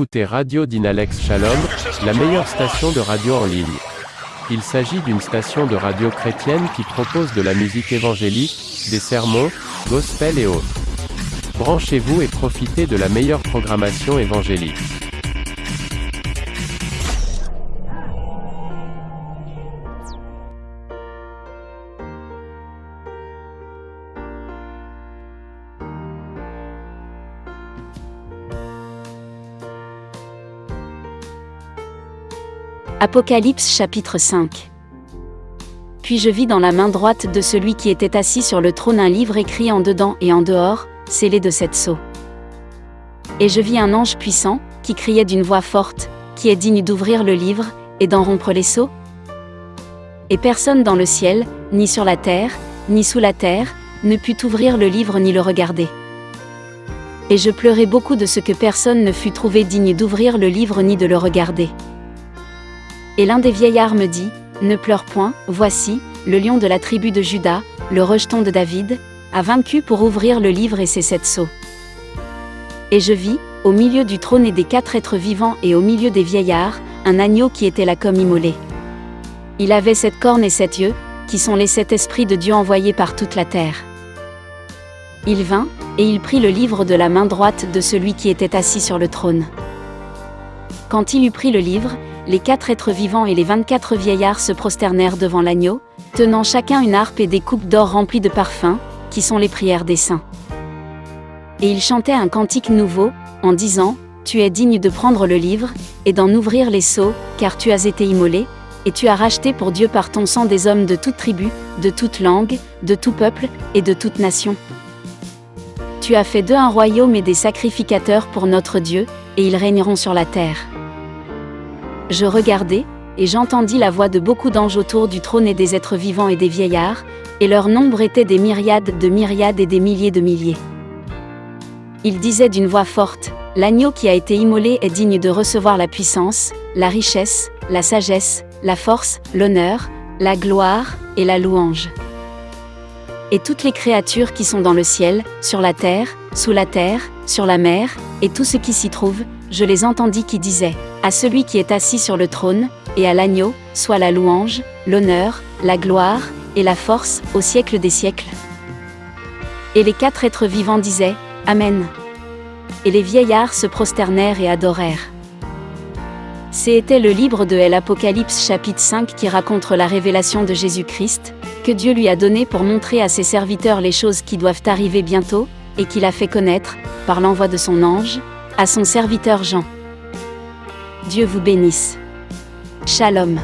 écoutez Radio Dynalex Shalom, la meilleure station de radio en ligne. Il s'agit d'une station de radio chrétienne qui propose de la musique évangélique, des sermons, gospel et autres. Branchez-vous et profitez de la meilleure programmation évangélique. Apocalypse chapitre 5 Puis je vis dans la main droite de celui qui était assis sur le trône un livre écrit en dedans et en dehors, scellé de sept sceaux. Et je vis un ange puissant, qui criait d'une voix forte, qui est digne d'ouvrir le livre, et d'en rompre les sceaux Et personne dans le ciel, ni sur la terre, ni sous la terre, ne put ouvrir le livre ni le regarder. Et je pleurai beaucoup de ce que personne ne fut trouvé digne d'ouvrir le livre ni de le regarder. Et l'un des vieillards me dit, Ne pleure point, voici, le lion de la tribu de Judas, le rejeton de David, a vaincu pour ouvrir le livre et ses sept sceaux. Et je vis, au milieu du trône et des quatre êtres vivants et au milieu des vieillards, un agneau qui était là comme immolé. Il avait sept cornes et sept yeux, qui sont les sept esprits de Dieu envoyés par toute la terre. Il vint, et il prit le livre de la main droite de celui qui était assis sur le trône. Quand il eut pris le livre, les quatre êtres vivants et les vingt-quatre vieillards se prosternèrent devant l'agneau, tenant chacun une harpe et des coupes d'or remplies de parfums, qui sont les prières des saints. Et ils chantaient un cantique nouveau, en disant, Tu es digne de prendre le livre, et d'en ouvrir les sceaux, car tu as été immolé, et tu as racheté pour Dieu par ton sang des hommes de toute tribu, de toute langue, de tout peuple, et de toute nation. Tu as fait d'eux un royaume et des sacrificateurs pour notre Dieu, et ils régneront sur la terre. Je regardai, et j'entendis la voix de beaucoup d'anges autour du trône et des êtres vivants et des vieillards, et leur nombre était des myriades de myriades et des milliers de milliers. Ils disaient d'une voix forte, L'agneau qui a été immolé est digne de recevoir la puissance, la richesse, la sagesse, la force, l'honneur, la gloire, et la louange. Et toutes les créatures qui sont dans le ciel, sur la terre, sous la terre, sur la mer, et tout ce qui s'y trouve, je les entendis qui disaient, À celui qui est assis sur le trône, et à l'agneau, soit la louange, l'honneur, la gloire, et la force, au siècle des siècles. Et les quatre êtres vivants disaient, Amen. Et les vieillards se prosternèrent et adorèrent. C'était le livre de l'Apocalypse chapitre 5 qui raconte la révélation de Jésus-Christ, que Dieu lui a donné pour montrer à ses serviteurs les choses qui doivent arriver bientôt, et qu'il a fait connaître, par l'envoi de son ange, à son serviteur Jean. Dieu vous bénisse. Shalom.